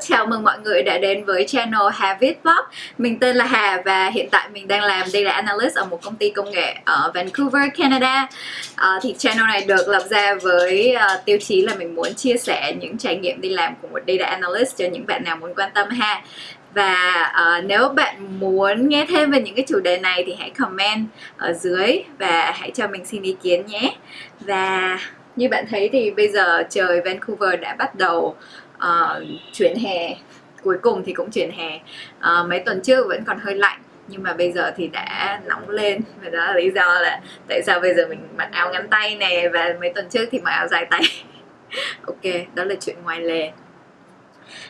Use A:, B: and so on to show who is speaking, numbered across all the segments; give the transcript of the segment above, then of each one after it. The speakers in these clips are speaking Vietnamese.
A: chào mừng mọi người đã đến với channel Hà Viết Vlog Mình tên là Hà và hiện tại mình đang làm Data Analyst ở một công ty công nghệ ở Vancouver, Canada. À, Thì channel này được lập ra với uh, tiêu chí là mình muốn chia sẻ những trải nghiệm đi làm của một Data Analyst cho những bạn nào muốn quan tâm ha. Và uh, nếu bạn muốn nghe thêm về những cái chủ đề này thì hãy comment ở dưới và hãy cho mình xin ý kiến nhé. Và như bạn thấy thì bây giờ trời Vancouver đã bắt đầu uh, chuyển hè. Cuối cùng thì cũng chuyển hè. Uh, mấy tuần trước vẫn còn hơi lạnh nhưng mà bây giờ thì đã nóng lên. Và đó là lý do là tại sao bây giờ mình mặc áo ngắn tay nè và mấy tuần trước thì mặc áo dài tay. Ok đó là chuyện ngoài lề.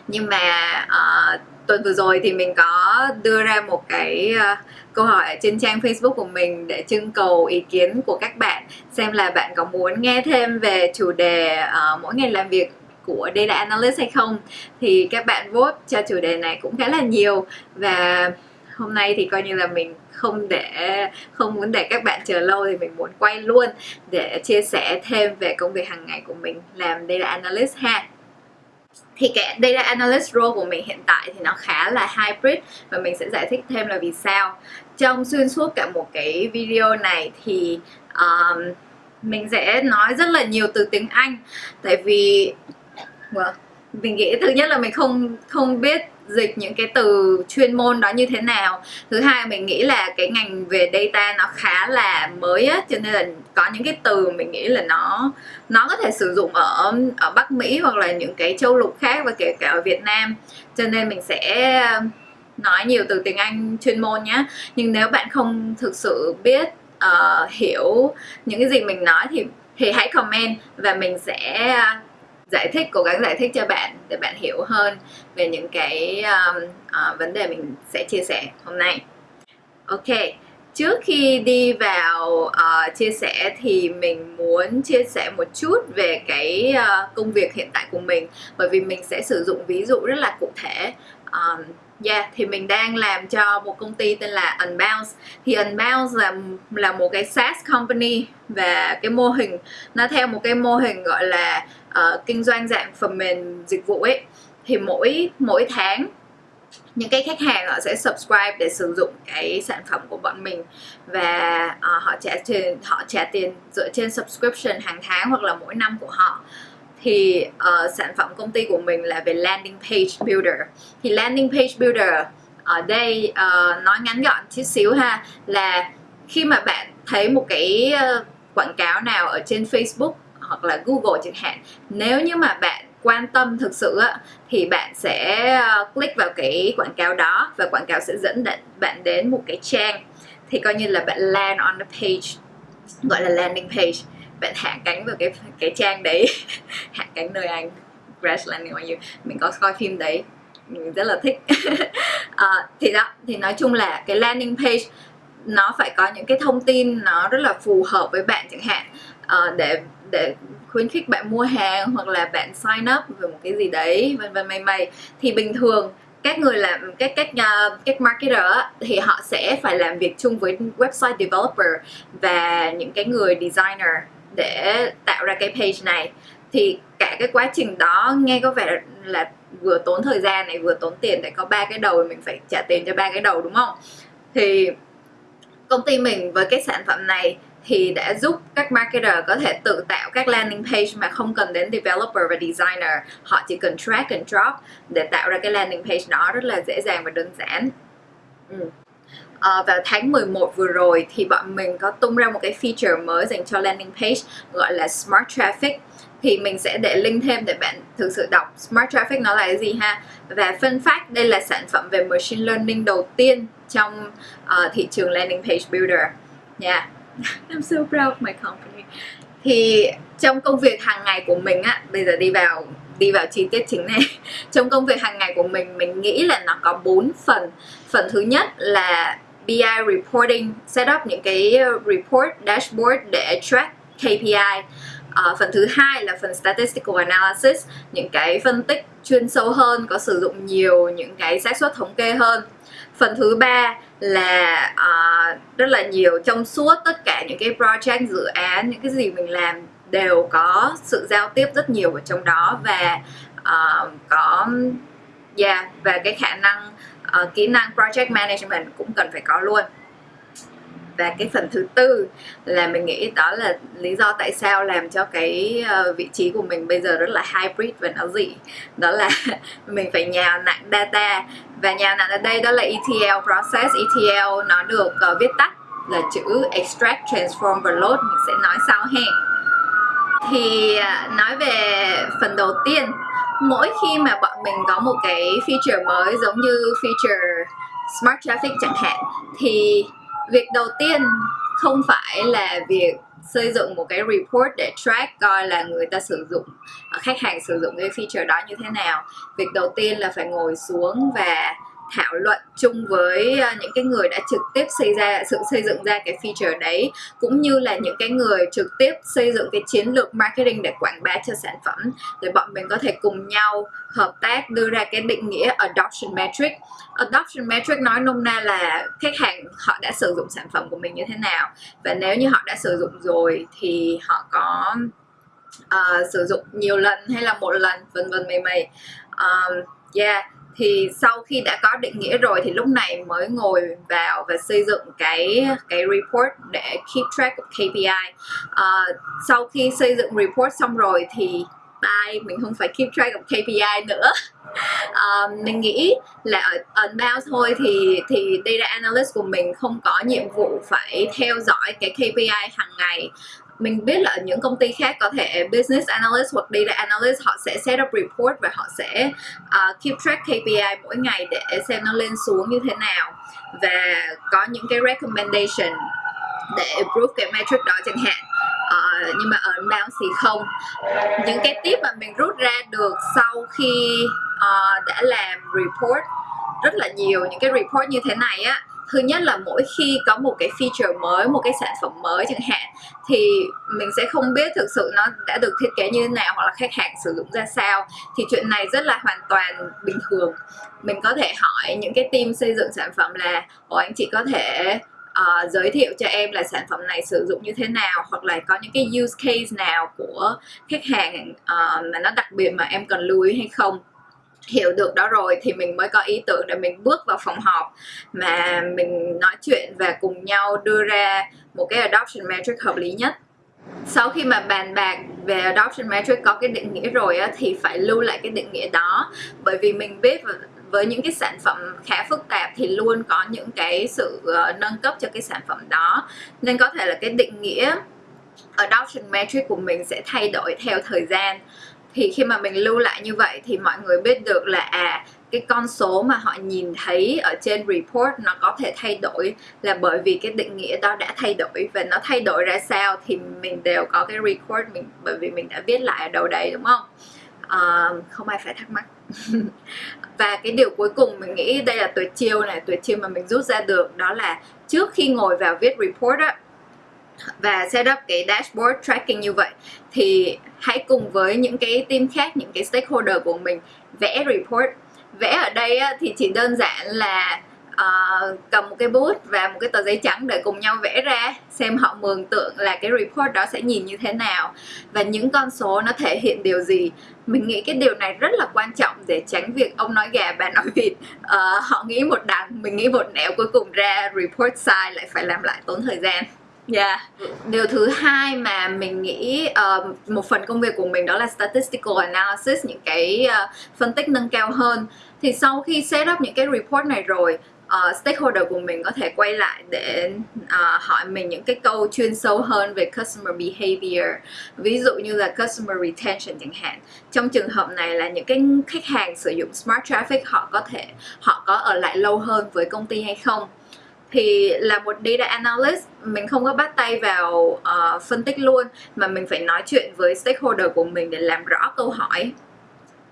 A: Nhưng mà uh, tuần vừa rồi thì mình có đưa ra một cái uh, câu hỏi trên trang Facebook của mình để trưng cầu ý kiến của các bạn xem là bạn có muốn nghe thêm về chủ đề uh, mỗi ngày làm việc của Data Analyst hay không thì các bạn vote cho chủ đề này cũng khá là nhiều. Và hôm nay thì coi như là mình không để không muốn để các bạn chờ lâu thì mình muốn quay luôn để chia sẻ thêm về công việc hàng ngày của mình làm Data Analyst ha. Thì cái data analyst role của mình hiện tại thì nó khá là hybrid và mình sẽ giải thích thêm là vì sao. Trong xuyên suốt cả một cái video này thì um, mình sẽ nói rất là nhiều từ tiếng Anh. Tại vì well, mình nghĩ thứ nhất là mình không không biết dịch những cái từ chuyên môn đó như thế nào. Thứ hai mình nghĩ là cái ngành về data nó khá là mới á cho nên là có những cái từ mình nghĩ là nó nó có thể sử dụng ở ở Bắc Mỹ hoặc là những cái châu lục khác và kể cả ở Việt Nam. Cho nên mình sẽ nói nhiều từ tiếng Anh chuyên môn nhé nhưng nếu bạn không thực sự biết uh, hiểu những cái gì mình nói thì thì hãy comment và mình sẽ giải thích cố gắng giải thích cho bạn để bạn hiểu hơn về những cái um, uh, vấn đề mình sẽ chia sẻ hôm nay. Ok trước khi đi vào uh, chia sẻ thì mình muốn chia sẻ một chút về cái uh, công việc hiện tại của mình. Bởi vì mình sẽ sử dụng ví dụ rất là cụ thể. Um, Yeah, thì mình đang làm cho một công ty tên là Unbounce. Thì Unbounce là là một cái SaaS company Và cái mô hình, nó theo một cái mô hình gọi là uh, kinh doanh dạng phần mềm dịch vụ ấy Thì mỗi mỗi tháng những cái khách hàng họ sẽ subscribe để sử dụng cái sản phẩm của bọn mình. Và uh, họ trả tiền họ trả tiền dựa trên subscription hàng tháng hoặc là mỗi năm của họ. Thì uh, sản phẩm công ty của mình là về landing page builder. Thì landing page builder ở đây uh, nói ngắn gọn chút xíu ha là khi mà bạn thấy một cái uh, quảng cáo nào ở trên Facebook hoặc là Google chẳng hạn. Nếu như mà bạn quan tâm thực sự á, thì bạn sẽ ờ, click vào cái quảng cáo đó và quảng cáo sẽ dẫn bạn đến một cái trang. Thì coi như là bạn land on the page gọi là landing page. Bạn hạ cánh vào cái cái trang đấy. Hạ cánh nơi anh. Crash landing on you. Mình có coi phim đấy. Mình rất là thích. À, thì đó. Thì nói chung là cái landing page nó phải có những cái thông tin nó rất là phù hợp với bạn chẳng hạn. Uh, để để khuyến khích bạn mua hàng hoặc là bạn sign up về một cái gì đấy vân vân may may. Thì bình thường các người làm các các uh, các marketer thì họ sẽ phải làm việc chung với website developer và những cái người designer để tạo ra cái page này. Thì cả cái quá trình đó nghe có vẻ là vừa tốn thời gian này vừa tốn tiền để có ba cái đầu mình phải trả tiền cho ba cái đầu đúng không? Thì công ty mình với cái sản phẩm này thì đã giúp các marketer có thể tự tạo các landing page mà không cần đến developer và designer. Họ chỉ cần drag and drop để tạo ra cái landing page đó rất là dễ dàng và đơn giản. Ừ. à, vào tháng 11 vừa rồi thì bọn mình có tung ra một cái feature mới dành cho landing page gọi là Smart Traffic. Thì mình sẽ để link thêm để bạn thực sự đọc Smart Traffic nó là cái gì ha? Và phân phát đây là sản phẩm về machine learning đầu tiên trong uh, thị trường landing page builder. Nha. yeah. I'm so proud of my company. Thì trong công việc hàng ngày của mình á bây giờ đi vào đi vào chi tiết chính này. Trong công việc hàng ngày của mình mình nghĩ là nó có bốn phần. Phần thứ nhất là BI reporting set up những cái ờ, report dashboard để track KPI uh, ờ, phần thứ hai là phần statistical analysis những cái phân tích chuyên sâu hơn có sử dụng nhiều những cái xác suất thống kê hơn phần thứ ba là uh, rất là nhiều trong suốt tất cả những cái project dự án những cái gì mình làm đều có sự giao tiếp rất nhiều ở trong đó và uh, có yeah, và cái khả năng uh, kỹ năng project management cũng cần phải có luôn và cái phần thứ tư là mình nghĩ đó là lý do tại sao làm cho cái ờ, vị trí của mình bây giờ rất là hybrid và nó dị. Đó là mình phải nhào nặng data. Và nhào nặng ở đây đó là ETL process. ETL nó được uh, viết tắt là chữ extract transform và load mình sẽ nói sau ha. Thì ờ, nói về phần đầu tiên mỗi khi mà bọn mình có một cái feature mới giống như feature smart traffic chẳng hạn thì việc đầu tiên không phải là việc xây dựng một cái report để track coi là người ta sử dụng, khách hàng sử dụng cái feature đó như thế nào. Việc đầu tiên là phải ngồi xuống và thảo luận chung với ờ, những cái người đã trực tiếp xây ra sự xây dựng ra cái feature đấy cũng như là những cái người trực tiếp xây dựng cái chiến lược marketing để quảng bá cho sản phẩm để bọn mình có thể cùng nhau hợp tác đưa ra cái định nghĩa adoption metric. Adoption metric nói nôm na là khách hàng họ đã sử dụng sản phẩm của mình như thế nào và nếu như họ đã sử dụng rồi thì họ có uh, sử dụng nhiều lần hay là một lần vân vân mày mày um, yeah thì sau khi đã có định nghĩa rồi thì lúc này mới ngồi vào và xây dựng cái cái report để keep track of KPI uh, ờ, sau khi xây dựng report xong rồi thì bye mình không phải keep track of KPI nữa. Um, mình nghĩ là ở unbound thôi thì thì data analyst của mình không có nhiệm vụ phải theo dõi cái KPI hàng ngày mình biết là những công ty khác có thể business analyst hoặc data analyst họ sẽ set up report và họ sẽ uh, keep track KPI mỗi ngày để xem nó lên xuống như thế nào. Và có những cái recommendation để improve cái metric đó chẳng hạn. Uh, nhưng mà ở inbound thì không. Những cái tip mà mình rút ra được sau khi uh, đã làm report rất là nhiều những cái report như thế này á thứ nhất là mỗi khi có một cái feature mới một cái sản phẩm mới chẳng hạn thì mình sẽ không biết thực sự nó đã được thiết kế như thế nào hoặc là khách hàng sử dụng ra sao. Thì chuyện này rất là hoàn toàn bình thường. Mình có thể hỏi những cái team xây dựng sản phẩm là Ồ anh chị có thể uh, giới thiệu cho em là sản phẩm này sử dụng như thế nào? Hoặc là có những cái use case nào của khách hàng uh, mà nó đặc biệt mà em cần lưu ý hay không? Hiểu được đó rồi thì mình mới có ý tưởng để mình bước vào phòng họp. Mà mình nói chuyện và cùng nhau đưa ra một cái adoption metric hợp lý nhất. Sau khi mà bàn bạc về adoption metric có cái định nghĩa rồi á, thì phải lưu lại cái định nghĩa đó. Bởi vì mình biết với những cái sản phẩm khá phức tạp thì luôn có những cái sự ờ, nâng cấp cho cái sản phẩm đó. Nên có thể là cái định nghĩa adoption metric của mình sẽ thay đổi theo thời gian thì khi mà mình lưu lại như vậy thì mọi người biết được là à cái con số mà họ nhìn thấy ở trên report nó có thể thay đổi là bởi vì cái định nghĩa đó đã thay đổi. Và nó thay đổi ra sao thì mình đều có cái record mình bởi vì mình đã viết lại ở đầu đấy đúng không? Uh, không ai phải thắc mắc. Và cái điều cuối cùng mình nghĩ đây là tuyệt chiêu này tuyệt chiêu mà mình rút ra được đó là trước khi ngồi vào viết report á và set up cái dashboard tracking như vậy thì hãy cùng với những cái team khác những cái stakeholder của mình vẽ report. Vẽ ở đây thì chỉ đơn giản là uh, cầm một cái bút và một cái tờ giấy trắng để cùng nhau vẽ ra xem họ mường tượng là cái report đó sẽ nhìn như thế nào. Và những con số nó thể hiện điều gì. Mình nghĩ cái điều này rất là quan trọng để tránh việc ông nói gà bà nói vịt. Uh, họ nghĩ một đằng mình nghĩ một nẻo cuối cùng ra report sai lại phải làm lại tốn thời gian. Yeah. Điều thứ hai mà mình nghĩ uh, một phần công việc của mình đó là statistical analysis những cái uh, phân tích nâng cao hơn. Thì sau khi set up những cái report này rồi uh, stakeholder của mình có thể quay lại để uh, hỏi mình những cái câu chuyên sâu hơn về customer behavior ví dụ như là customer retention chẳng hạn trong trường hợp này là những cái khách hàng sử dụng smart traffic họ có thể họ có ở lại lâu hơn với công ty hay không thì là một data analyst mình không có bắt tay vào uh, phân tích luôn mà mình phải nói chuyện với stakeholder của mình để làm rõ câu hỏi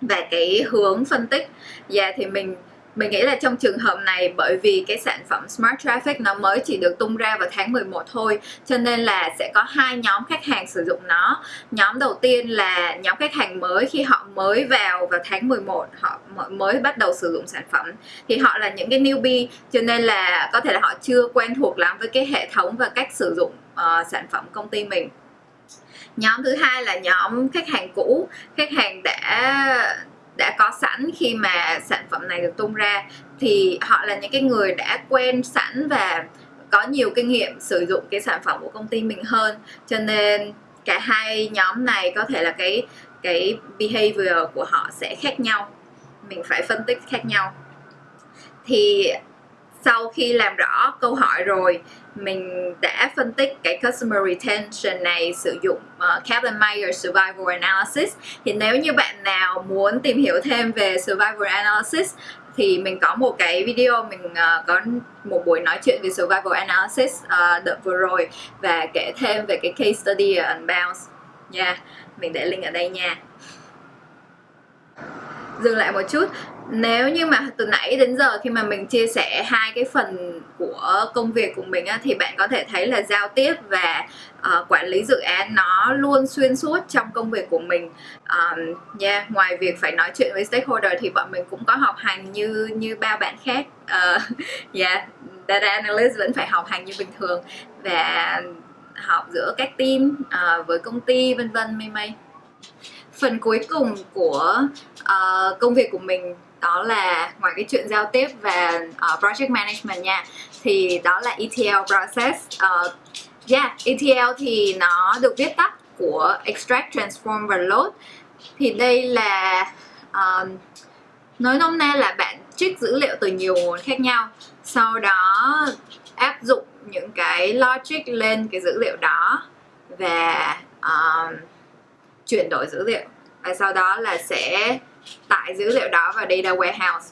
A: và cái hướng phân tích. Và yeah, thì mình mình nghĩ là trong trường hợp này bởi vì cái sản phẩm Smart Traffic nó mới chỉ được tung ra vào tháng 11 thôi cho nên là sẽ có hai nhóm khách hàng sử dụng nó. Nhóm đầu tiên là nhóm khách hàng mới khi họ mới vào vào tháng 11 họ mới bắt đầu sử dụng sản phẩm thì họ là những cái newbie cho nên là có thể là họ chưa quen thuộc lắm với cái hệ thống và cách sử dụng uh, sản phẩm công ty mình. Nhóm thứ hai là nhóm khách hàng cũ khách hàng đã đã có sẵn khi mà sản phẩm này được tung ra, thì họ là những cái người đã quen sẵn và có nhiều kinh nghiệm sử dụng cái sản phẩm của công ty mình hơn. Cho nên cả hai nhóm này có thể là cái cái behavior của họ sẽ khác nhau. Mình phải phân tích khác nhau. Thì sau khi làm rõ câu hỏi rồi mình đã phân tích cái customer retention này sử dụng ờ, uh, Kaplan-Meier Survival Analysis. Thì nếu như bạn nào muốn tìm hiểu thêm về Survival Analysis thì mình có một cái video mình uh, có một buổi nói chuyện về survival analysis uh, đợt vừa rồi và kể thêm về cái case study ở Unbounce nha yeah, mình để link ở đây nha. Dừng lại một chút nếu như mà từ nãy đến giờ khi mà mình chia sẻ hai cái phần của công việc của mình á, thì bạn có thể thấy là giao tiếp và uh, quản lý dự án nó luôn xuyên suốt trong công việc của mình. Um, yeah, ngoài việc phải nói chuyện với stakeholder thì bọn mình cũng có học hành như như ba bạn khác. Uh, yeah, data analyst vẫn phải học hành như bình thường và học giữa các team uh, với công ty vân vân may may. Phần cuối cùng của uh, công việc của mình đó là ngoài cái chuyện giao tiếp và uh, project management nha thì đó là ETL process. Uh, yeah ETL thì nó được viết tắt của extract transform và load. Thì đây là um, nói nôm na là bạn trích dữ liệu từ nhiều nguồn khác nhau sau đó áp dụng những cái logic lên cái dữ liệu đó và um, chuyển đổi dữ liệu. Và sau đó là sẽ tải dữ liệu đó vào data warehouse.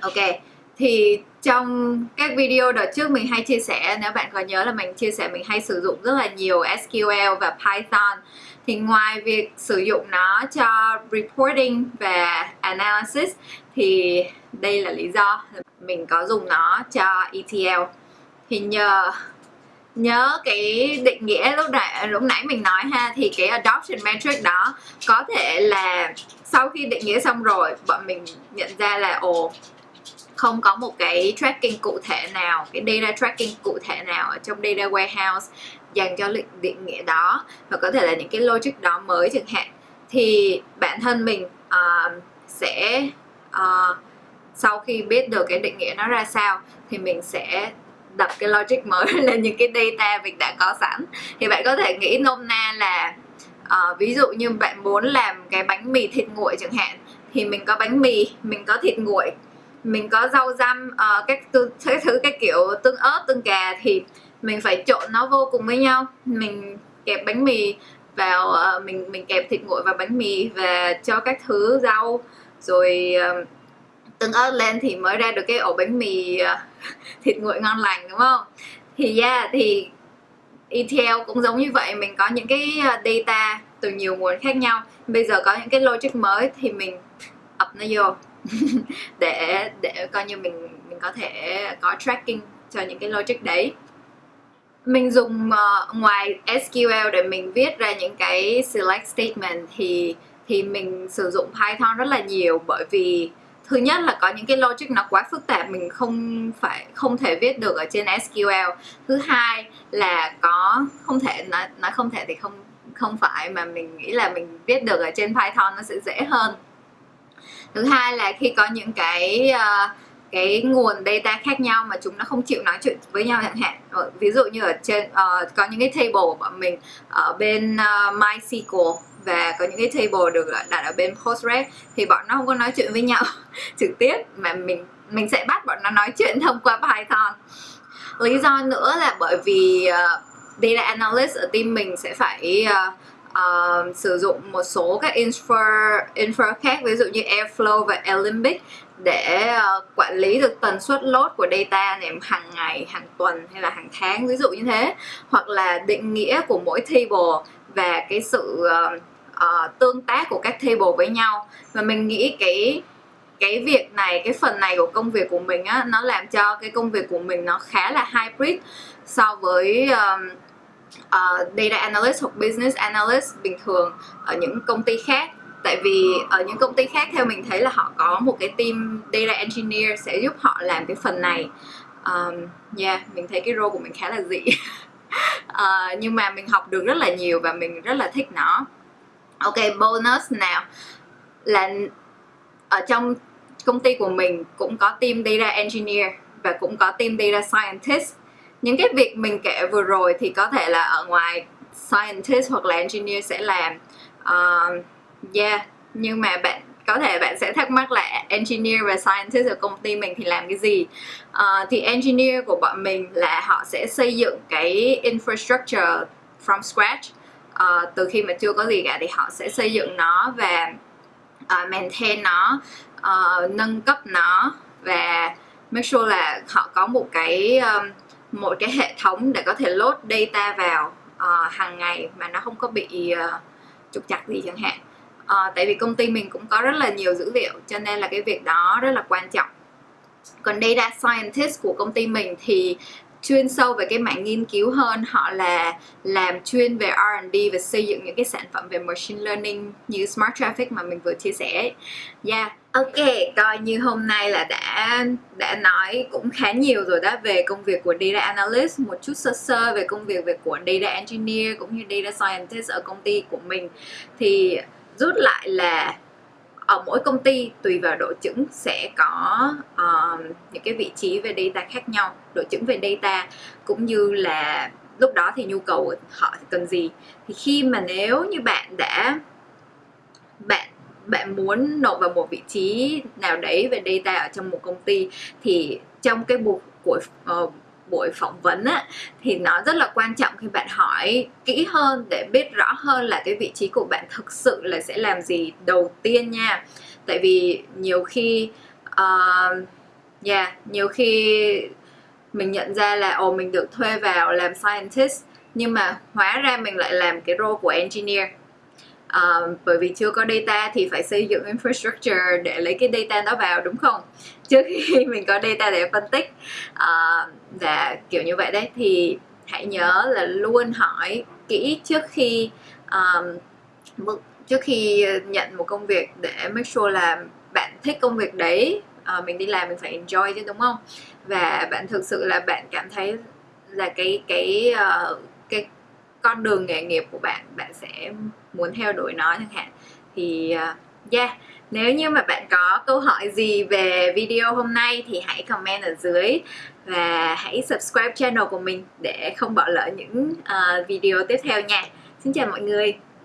A: Ok, thì trong các video đợt trước mình hay chia sẻ, nếu bạn có nhớ là mình chia sẻ mình hay sử dụng rất là nhiều SQL và Python, thì ngoài việc sử dụng nó cho reporting và analysis, thì đây là lý do mình có dùng nó cho ETL thì nhờ nhớ cái định nghĩa lúc nãy lúc nãy mình nói ha thì cái adoption metric đó có thể là sau khi định nghĩa xong rồi bọn mình nhận ra là ồ không có một cái tracking cụ thể nào cái data tracking cụ thể nào ở trong data warehouse dành cho định, định nghĩa đó. Và có thể là những cái logic đó mới chẳng hạn. Thì bản thân mình uh, sẽ uh, sau khi biết được cái định nghĩa nó ra sao thì mình sẽ đập cái logic mới lên những cái data mình đã có sẵn. Thì bạn có thể nghĩ nôm na là uh, ví dụ như bạn muốn làm cái bánh mì thịt nguội chẳng hạn thì mình có bánh mì mình có thịt nguội mình có rau răm uh, các, thứ, các thứ cái kiểu tương ớt tương cà thì mình phải trộn nó vô cùng với nhau. Mình kẹp bánh mì vào uh, mình mình kẹp thịt nguội vào bánh mì và cho các thứ rau rồi uh, tương ớt lên thì mới ra được cái ổ bánh mì à, thịt nguội ngon lành đúng không? Thì yeah thì ETL cũng giống như vậy mình có những cái à, data từ nhiều nguồn khác nhau. Bây giờ có những cái logic mới thì mình ập nó vô để để coi như mình mình có thể có tracking cho những cái logic đấy. Mình dùng uh, ngoài SQL để mình viết ra những cái select statement thì thì mình sử dụng Python rất là nhiều bởi vì thứ nhất là có những cái logic nó quá phức tạp mình không phải không thể viết được ở trên SQL. Thứ hai là có không thể nói nói không thể thì không không phải mà mình nghĩ là mình viết được ở trên Python nó sẽ dễ hơn. Thứ hai là khi có những cái uh, cái nguồn data khác nhau mà chúng nó không chịu nói chuyện với nhau chẳng hạn. Ờ, ví dụ như ở trên uh, có những cái table của bọn mình ở bên uh, MySQL và có những cái table được đặt ở bên Postgres thì bọn nó không có nói chuyện với nhau trực tiếp mà mình mình sẽ bắt bọn nó nói chuyện thông qua Python. Lý do nữa là bởi vì uh, data analyst ở team mình sẽ phải uh, uh, sử dụng một số các infra, infra khác ví dụ như Airflow và Alembic để uh, quản lý được tần suất load của data này hàng ngày, hàng tuần hay là hàng tháng ví dụ như thế. Hoặc là định nghĩa của mỗi table và cái sự uh, uh, tương tác của các table với nhau. Và mình nghĩ cái cái việc này cái phần này của công việc của mình á nó làm cho cái công việc của mình nó khá là hybrid so với um, uh, data analyst hoặc business analyst bình thường ở những công ty khác. Tại vì ở những công ty khác theo mình thấy là họ có một cái team data engineer sẽ giúp họ làm cái phần này. Um, yeah mình thấy cái role của mình khá là dị. Uh, nhưng mà mình học được rất là nhiều và mình rất là thích nó. Ok bonus nào? Là ở trong công ty của mình cũng có team data engineer và cũng có team data scientist những cái việc mình kể vừa rồi thì có thể là ở ngoài scientist hoặc là engineer sẽ làm. Uh, yeah nhưng mà bạn có thể bạn sẽ thắc mắc là engineer và scientist ở công ty mình thì làm cái gì? Uh, thì engineer của bọn mình là họ sẽ xây dựng cái infrastructure from scratch. Uh, từ khi mà chưa có gì cả thì họ sẽ xây dựng nó và uh, maintain nó uh, nâng cấp nó và make sure là họ có một cái um, một cái hệ thống để có thể load data vào uh, hàng ngày mà nó không có bị uh, trục chặt gì chẳng hạn. Uh, tại vì công ty mình cũng có rất là nhiều dữ liệu cho nên là cái việc đó rất là quan trọng. Còn data scientist của công ty mình thì chuyên sâu về cái mảng nghiên cứu hơn. Họ là làm chuyên về R&D và xây dựng những cái sản phẩm về machine learning như smart traffic mà mình vừa chia sẻ yeah. Ok, coi như hôm nay là đã đã nói cũng khá nhiều rồi đó về công việc của data analyst, một chút sơ sơ về công việc về của data engineer cũng như data scientist ở công ty của mình. Thì rút lại là ở mỗi công ty tùy vào độ chững sẽ có uh, những cái vị trí về data khác nhau độ chững về data cũng như là lúc đó thì nhu cầu họ cần gì thì khi mà nếu như bạn đã bạn bạn muốn nộp vào một vị trí nào đấy về data ở trong một công ty thì trong cái buổi của uh, buổi phỏng vấn á, thì nó rất là quan trọng khi bạn hỏi kỹ hơn để biết rõ hơn là cái vị trí của bạn thực sự là sẽ làm gì đầu tiên nha. Tại vì nhiều khi uh, yeah, nhiều khi mình nhận ra là ồ mình được thuê vào làm scientist nhưng mà hóa ra mình lại làm cái role của engineer uh, bởi vì chưa có data thì phải xây dựng infrastructure để lấy cái data đó vào đúng không? Trước khi mình có data để phân tích. Uh, và kiểu như vậy đấy. Thì hãy nhớ là luôn hỏi kỹ trước khi um, trước khi nhận một công việc để make sure là bạn thích công việc đấy. Uh, mình đi làm mình phải enjoy chứ đúng không? Và bạn thực sự là bạn cảm thấy là cái cái uh, cái con đường nghề nghiệp của bạn bạn sẽ muốn theo đuổi nó chẳng hạn. Thì à, yeah nếu như mà bạn có câu hỏi gì về video hôm nay thì hãy comment ở dưới và hãy subscribe channel của mình để không bỏ lỡ những uh, video tiếp theo nha. Xin chào mọi người.